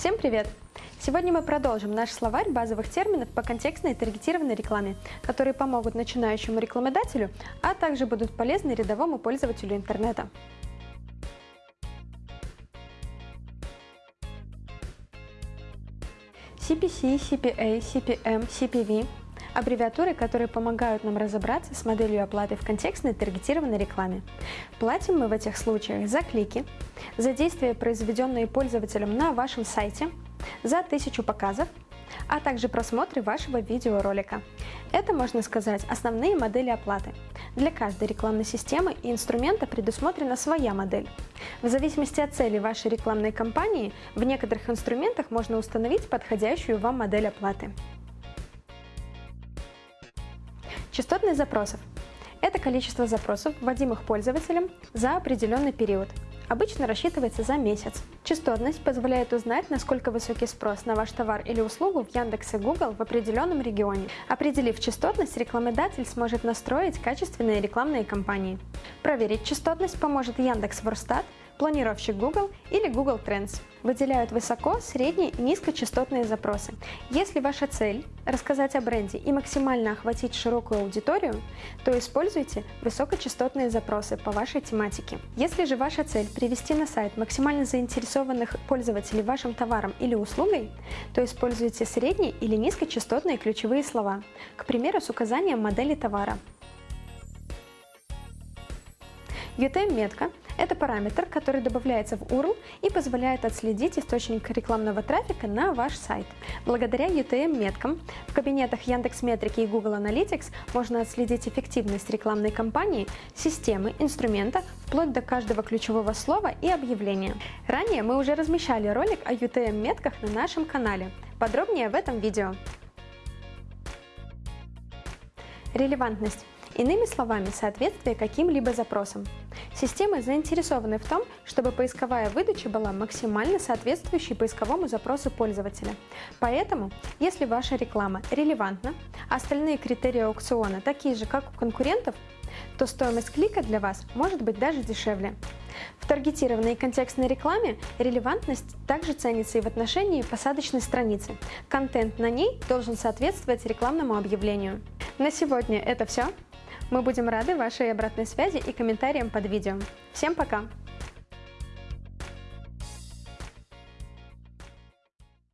Всем привет! Сегодня мы продолжим наш словарь базовых терминов по контекстной и таргетированной рекламе, которые помогут начинающему рекламодателю, а также будут полезны рядовому пользователю интернета. CPC, CPA, CPM, CPV – аббревиатуры, которые помогают нам разобраться с моделью оплаты в контекстной таргетированной рекламе. Платим мы в этих случаях за клики, за действия, произведенные пользователем на вашем сайте, за тысячу показов, а также просмотры вашего видеоролика. Это, можно сказать, основные модели оплаты. Для каждой рекламной системы и инструмента предусмотрена своя модель. В зависимости от цели вашей рекламной кампании, в некоторых инструментах можно установить подходящую вам модель оплаты. Частотность запросов – это количество запросов, вводимых пользователем за определенный период. Обычно рассчитывается за месяц. Частотность позволяет узнать, насколько высокий спрос на ваш товар или услугу в Яндекс и Google в определенном регионе. Определив частотность, рекламодатель сможет настроить качественные рекламные кампании. Проверить частотность поможет Яндекс Ворстат, планировщик Google или Google Trends. Выделяют высоко, средние и низкочастотные запросы. Если ваша цель – рассказать о бренде и максимально охватить широкую аудиторию, то используйте высокочастотные запросы по вашей тематике. Если же ваша цель – привести на сайт максимально заинтересованных пользователей вашим товаром или услугой, то используйте средние или низкочастотные ключевые слова, к примеру, с указанием модели товара. UTM-метка это параметр, который добавляется в URL и позволяет отследить источник рекламного трафика на ваш сайт. Благодаря UTM-меткам в кабинетах Яндекс.Метрики и Google Analytics можно отследить эффективность рекламной кампании, системы, инструмента, вплоть до каждого ключевого слова и объявления. Ранее мы уже размещали ролик о UTM-метках на нашем канале. Подробнее в этом видео. Релевантность. Иными словами, соответствие каким-либо запросам. Системы заинтересованы в том, чтобы поисковая выдача была максимально соответствующей поисковому запросу пользователя. Поэтому, если ваша реклама релевантна, а остальные критерии аукциона такие же, как у конкурентов, то стоимость клика для вас может быть даже дешевле. В таргетированной и контекстной рекламе релевантность также ценится и в отношении посадочной страницы. Контент на ней должен соответствовать рекламному объявлению. На сегодня это все. Мы будем рады вашей обратной связи и комментариям под видео. Всем пока!